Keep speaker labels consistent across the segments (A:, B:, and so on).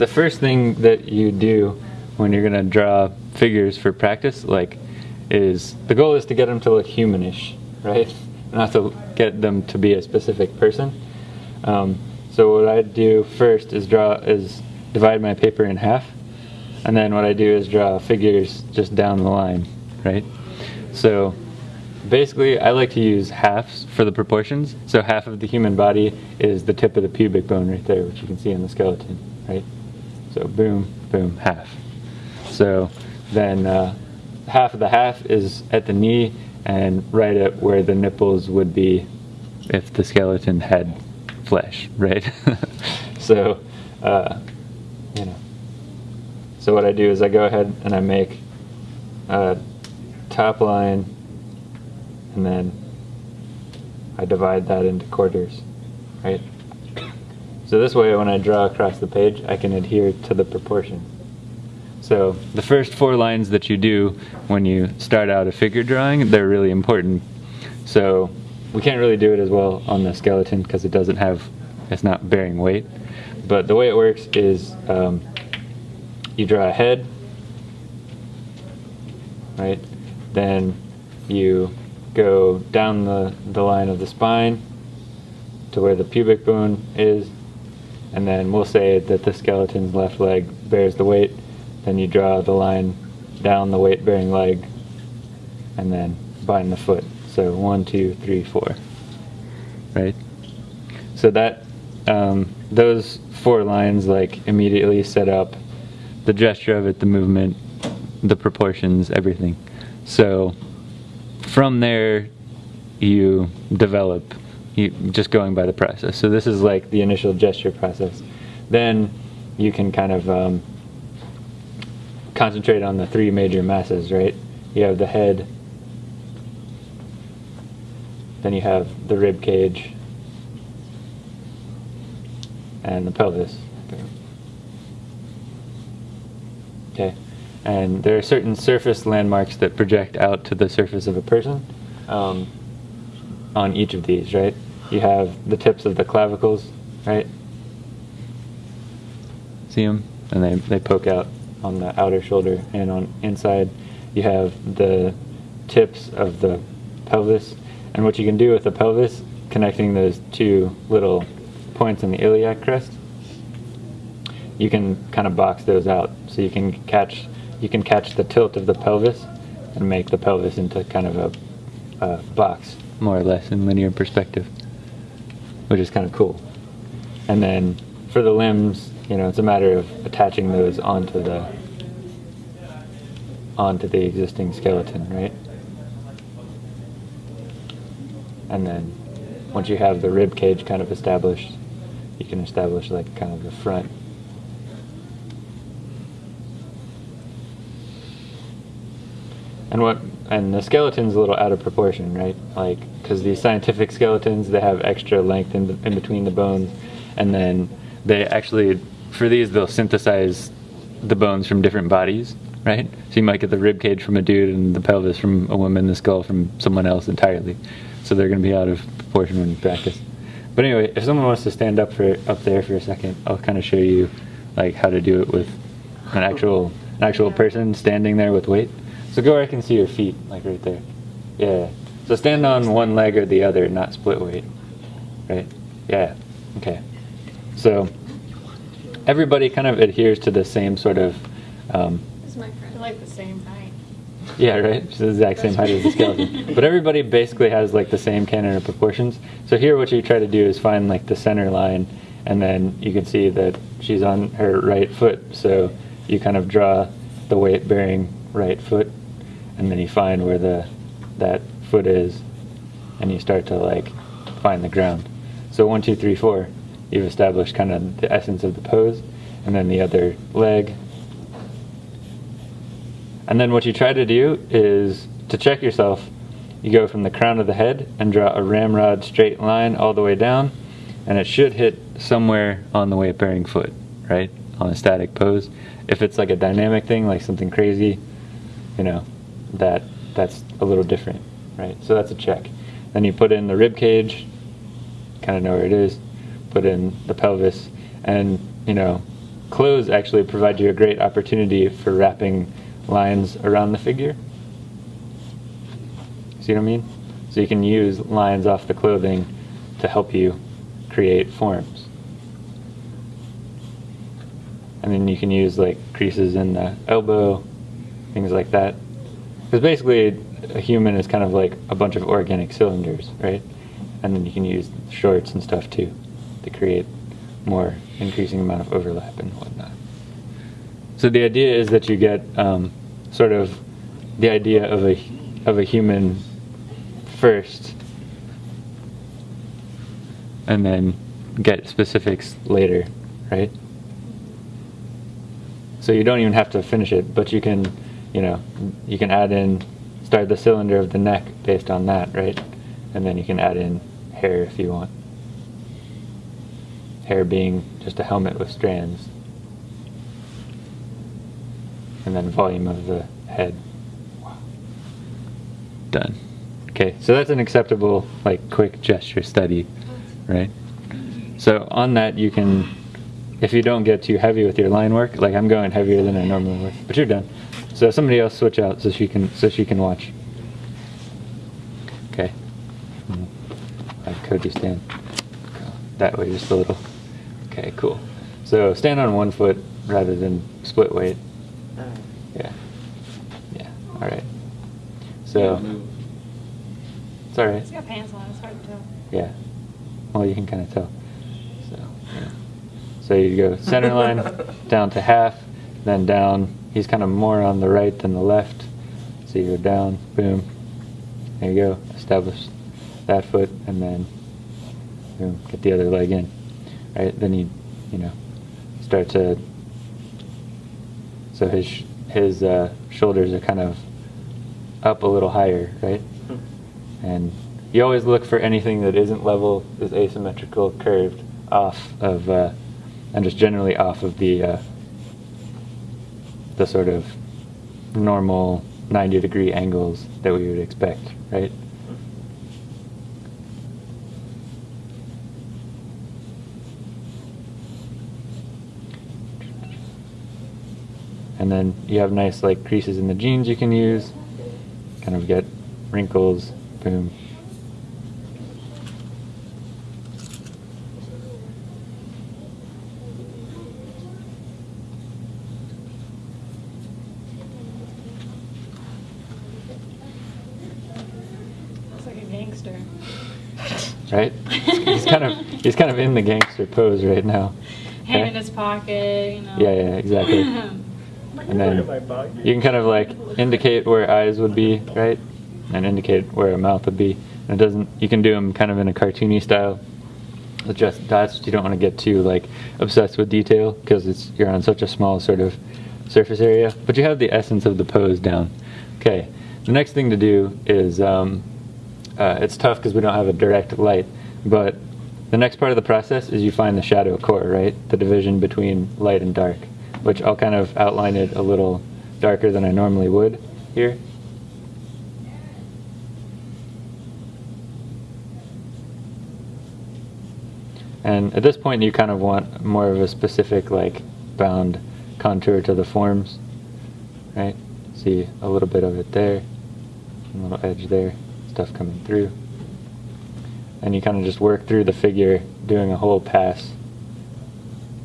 A: the first thing that you do when you're gonna draw figures for practice, like, is the goal is to get them to look humanish, right? Not to get them to be a specific person. Um, so what I do first is draw is divide my paper in half, and then what I do is draw figures just down the line, right? So basically, I like to use halves for the proportions. So half of the human body is the tip of the pubic bone right there, which you can see in the skeleton, right? So boom, boom, half. So then uh, half of the half is at the knee and right at where the nipples would be if the skeleton had flesh, right? so, uh, you know. So what I do is I go ahead and I make a top line and then I divide that into quarters, right? So this way when I draw across the page, I can adhere to the proportion. So the first four lines that you do when you start out a figure drawing, they're really important. So we can't really do it as well on the skeleton because it doesn't have, it's not bearing weight. But the way it works is um, you draw a head, right? Then you go down the, the line of the spine to where the pubic bone is, and then we'll say that the skeleton's left leg bears the weight, then you draw the line down the weight bearing leg and then bind the foot. So one, two, three, four. Right? So that um, those four lines like immediately set up the gesture of it, the movement, the proportions, everything. So from there you develop you just going by the process. So this is like the initial gesture process. Then you can kind of um, concentrate on the three major masses, right? You have the head, then you have the rib cage, and the pelvis. Okay, and there are certain surface landmarks that project out to the surface of a person um, on each of these, right? You have the tips of the clavicles, right? See them? And they, they poke out on the outer shoulder and on inside you have the tips of the pelvis and what you can do with the pelvis connecting those two little points in the iliac crest you can kind of box those out so you can catch you can catch the tilt of the pelvis and make the pelvis into kind of a, a box more or less in linear perspective which is kind of cool and then for the limbs you know, it's a matter of attaching those onto the onto the existing skeleton, right? And then once you have the rib cage kind of established, you can establish like kind of the front. And what and the skeleton's a little out of proportion, right? Like because these scientific skeletons they have extra length in, in between the bones, and then they actually for these, they'll synthesize the bones from different bodies, right? So you might get the rib cage from a dude and the pelvis from a woman, the skull from someone else entirely. So they're going to be out of proportion when you practice. But anyway, if someone wants to stand up for up there for a second, I'll kind of show you like how to do it with an actual an actual person standing there with weight. So go where I can see your feet, like right there. Yeah. So stand on one leg or the other, not split weight. Right? Yeah. Okay. So everybody kind of adheres to the same sort of. Um,
B: This is my friend. like the same height.
A: yeah, right. She's the exact same height as the skeleton. But everybody basically has like the same canon of proportions. So here, what you try to do is find like the center line, and then you can see that she's on her right foot. So you kind of draw the weight-bearing right foot, and then you find where the that foot is, and you start to like find the ground. So one, two, three, four you've established kind of the essence of the pose, and then the other leg. And then what you try to do is to check yourself, you go from the crown of the head and draw a ramrod straight line all the way down, and it should hit somewhere on the weight bearing foot, right? On a static pose. If it's like a dynamic thing, like something crazy, you know, that that's a little different, right? So that's a check. Then you put in the rib cage, kind of know where it is put in the pelvis, and you know, clothes actually provide you a great opportunity for wrapping lines around the figure. See what I mean? So you can use lines off the clothing to help you create forms. And then you can use like creases in the elbow, things like that. Because basically, a human is kind of like a bunch of organic cylinders, right? And then you can use shorts and stuff too to create more increasing amount of overlap and whatnot. So the idea is that you get um, sort of the idea of a of a human first, and then get specifics later, right? So you don't even have to finish it, but you can, you know, you can add in, start the cylinder of the neck based on that, right? And then you can add in hair if you want. Hair being just a helmet with strands. And then volume of the head. Done. Okay, so that's an acceptable, like, quick gesture study, right? So on that, you can, if you don't get too heavy with your line work, like I'm going heavier than I normally would, but you're done. So somebody else switch out so she can so she can watch. Okay. Hmm. Have Cody stand Go that way just a little. Okay, cool. So stand on one foot rather than split weight. Yeah. Yeah. All right. So it's all right.
B: He's got pants on, it's hard to tell.
A: Yeah. Well, you can kind of tell. So, yeah. So you go center line down to half, then down. He's kind of more on the right than the left. So you go down, boom. There you go. Establish that foot, and then boom, get the other leg in. Right. Then you, you know, start to. So his his uh, shoulders are kind of up a little higher, right? And you always look for anything that isn't level, is asymmetrical, curved, off of, uh, and just generally off of the uh, the sort of normal 90 degree angles that we would expect, right? And then you have nice like creases in the jeans you can use, kind of get wrinkles, boom.
B: Looks like a gangster.
A: right? he's kind of he's kind of in the gangster pose right now.
B: Hand
A: Okay?
B: in his pocket, you know.
A: Yeah, yeah, exactly. And then you can kind of like indicate where eyes would be, right? And indicate where a mouth would be. And it doesn't. You can do them kind of in a cartoony style. With just dots. You don't want to get too like obsessed with detail because it's you're on such a small sort of surface area. But you have the essence of the pose down. Okay. The next thing to do is um, uh, it's tough because we don't have a direct light, but the next part of the process is you find the shadow core, right? The division between light and dark, which I'll kind of outline it a little darker than I normally would here. And at this point, you kind of want more of a specific, like, bound contour to the forms, right? See a little bit of it there, a little edge there, stuff coming through. And you kind of just work through the figure, doing a whole pass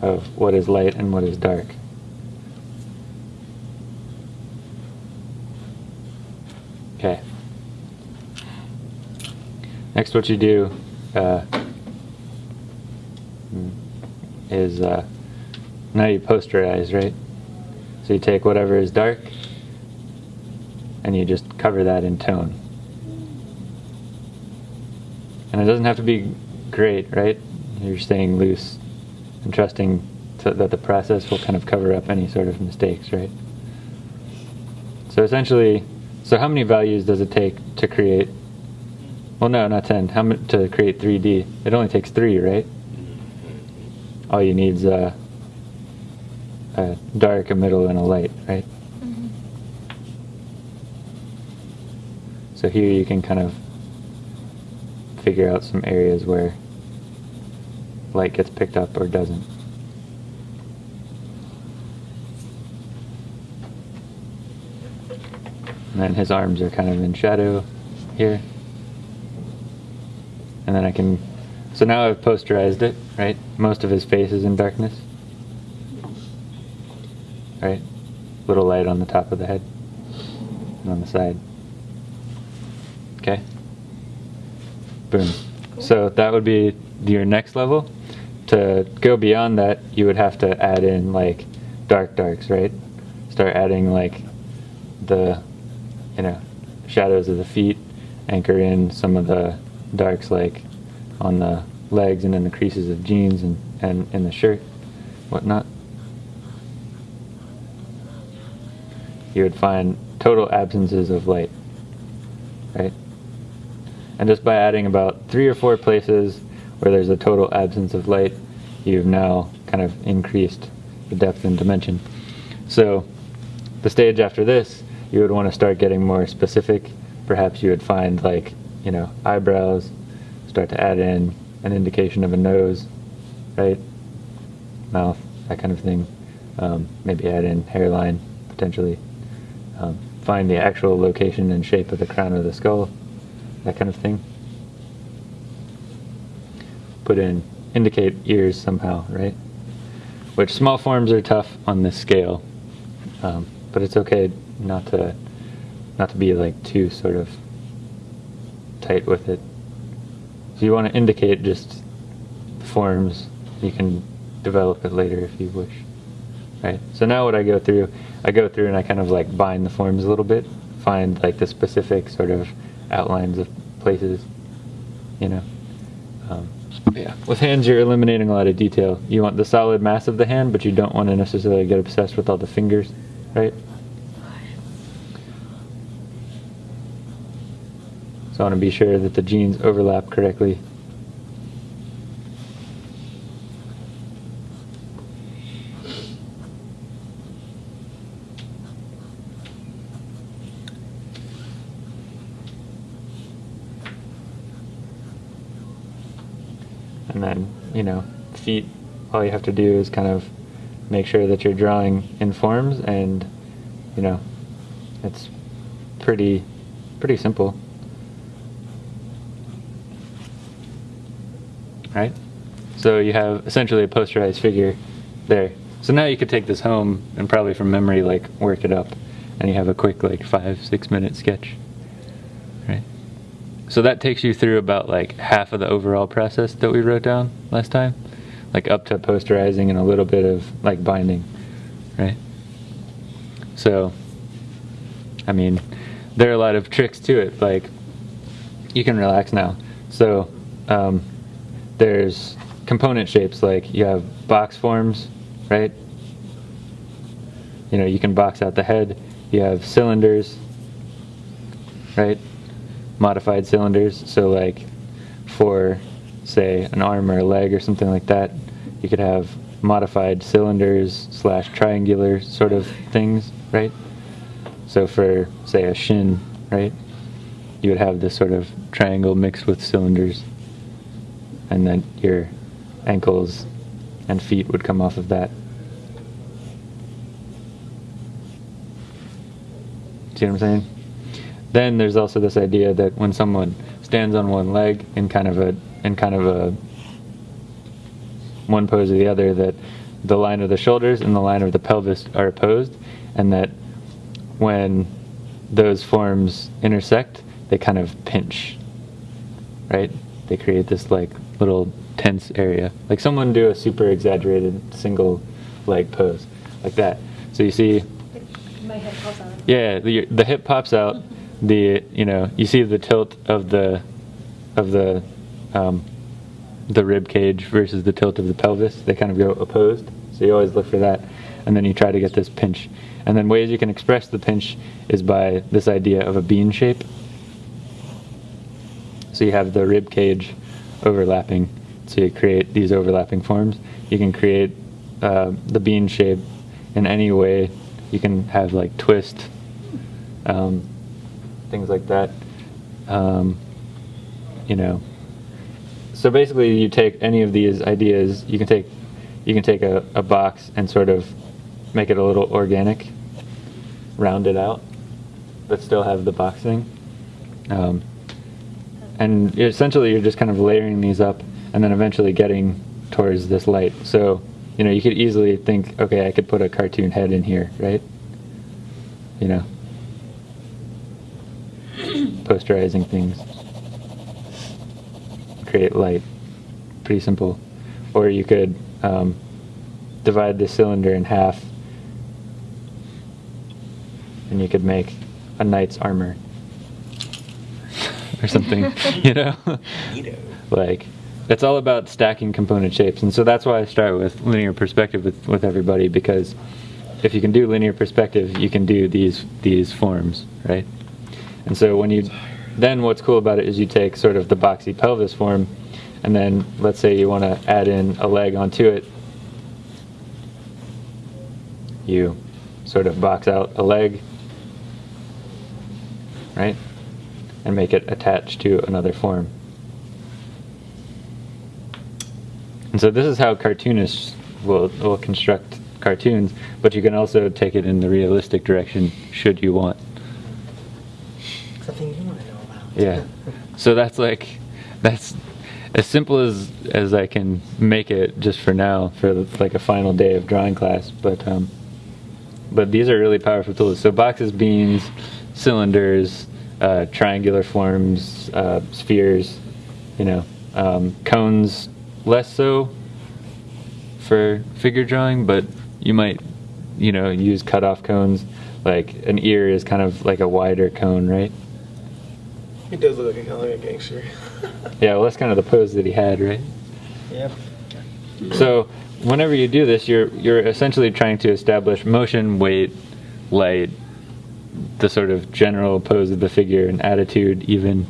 A: of what is light and what is dark. Okay. Next, what you do uh, is uh, now you posterize, right? So you take whatever is dark and you just cover that in tone. And it doesn't have to be great, right? You're staying loose and trusting to, that the process will kind of cover up any sort of mistakes, right? So essentially, so how many values does it take to create? Well, no, not 10. How many to create 3D? It only takes three, right? All you need is a, a dark, a middle, and a light, right?
B: Mhm.
A: So here you can kind of figure out some areas where light gets picked up or doesn't. And then his arms are kind of in shadow here. And then I can, so now I've posterized it, right? Most of his face is in darkness. Right? Little light on the top of the head and on the side. Okay. Boom. So that would be your next level. To go beyond that, you would have to add in like dark darks, right? Start adding like the, you know, shadows of the feet, anchor in some of the darks like on the legs and in the creases of jeans and, and in the shirt, whatnot. You would find total absences of light, right? And just by adding about three or four places where there's a total absence of light, you've now kind of increased the depth and dimension. So the stage after this, you would want to start getting more specific. Perhaps you would find like, you know, eyebrows, start to add in an indication of a nose, right? Mouth, that kind of thing. Um, maybe add in hairline, potentially. Um, find the actual location and shape of the crown of the skull, that kind of thing. Put in, indicate ears somehow, right? Which small forms are tough on this scale, um, but it's okay not to not to be like too sort of tight with it. If you want to indicate just forms, you can develop it later if you wish. Right. So now what I go through, I go through and I kind of like bind the forms a little bit, find like the specific sort of outlines of places, you know. Um, yeah. With hands, you're eliminating a lot of detail. You want the solid mass of the hand, but you don't want to necessarily get obsessed with all the fingers, right? So I want to be sure that the jeans overlap correctly. And then, you know, feet, all you have to do is kind of make sure that you're drawing in forms and, you know, it's pretty, pretty simple. Right? So you have essentially a posterized figure there. So now you could take this home and probably from memory like work it up and you have a quick like five, six minute sketch. Right? So that takes you through about like half of the overall process that we wrote down last time, like up to posterizing and a little bit of like binding, right? So, I mean, there are a lot of tricks to it. Like, you can relax now. So, um, there's component shapes like you have box forms, right? You know, you can box out the head. You have cylinders, right? Modified cylinders. So like for say an arm or a leg or something like that, you could have modified cylinders slash triangular sort of things, right? So for say a shin, right, you would have this sort of triangle mixed with cylinders, and then your ankles and feet would come off of that. See what I'm saying? Then there's also this idea that when someone stands on one leg in kind of a in kind of a one pose or the other, that the line of the shoulders and the line of the pelvis are opposed, and that when those forms intersect, they kind of pinch. Right? They create this like little tense area. Like someone do a super exaggerated single leg pose, like that. So you see.
B: My head pops out.
A: Yeah, the, the hip pops out. The you know you see the tilt of the of the um, the rib cage versus the tilt of the pelvis. They kind of go opposed. So you always look for that, and then you try to get this pinch. And then ways you can express the pinch is by this idea of a bean shape. So you have the rib cage overlapping. So you create these overlapping forms. You can create uh, the bean shape in any way. You can have like twist, um, things like that. Um, you know. So basically, you take any of these ideas. You can take, you can take a, a box and sort of make it a little organic, round it out, but still have the box thing. Um, and essentially, you're just kind of layering these up, and then eventually getting towards this light. So, you know, you could easily think, okay, I could put a cartoon head in here, right? You know, posterizing things, create light. Pretty simple. Or you could um, divide the cylinder in half, and you could make a knight's armor or something, you know? Like it's all about stacking component shapes and so that's why i start with linear perspective with, with everybody because if you can do linear perspective you can do these these forms right and so when you then what's cool about it is you take sort of the boxy pelvis form and then let's say you want to add in a leg onto it. You sort of box out a leg right? And make it attached to another form. And so this is how cartoonists will, will construct cartoons, but you can also take it in the realistic direction should you want.
C: Something you want to know about.
A: Yeah. So that's like that's as simple as as I can make it just for now for like a final day of drawing class, but um but these are really powerful tools. So boxes, beans, cylinders, uh, triangular forms, uh, spheres, you know, um, cones less so for figure drawing, but you might, you know, use cutoff cones. Like an ear is kind of like a wider cone, right?
D: He does look like a, like a gangster.
A: Yeah, well, that's kind of the pose that he had, right?
C: Yep.
A: So whenever you do this, you're you're essentially trying to establish motion, weight, light, the sort of general pose of the figure, and attitude, even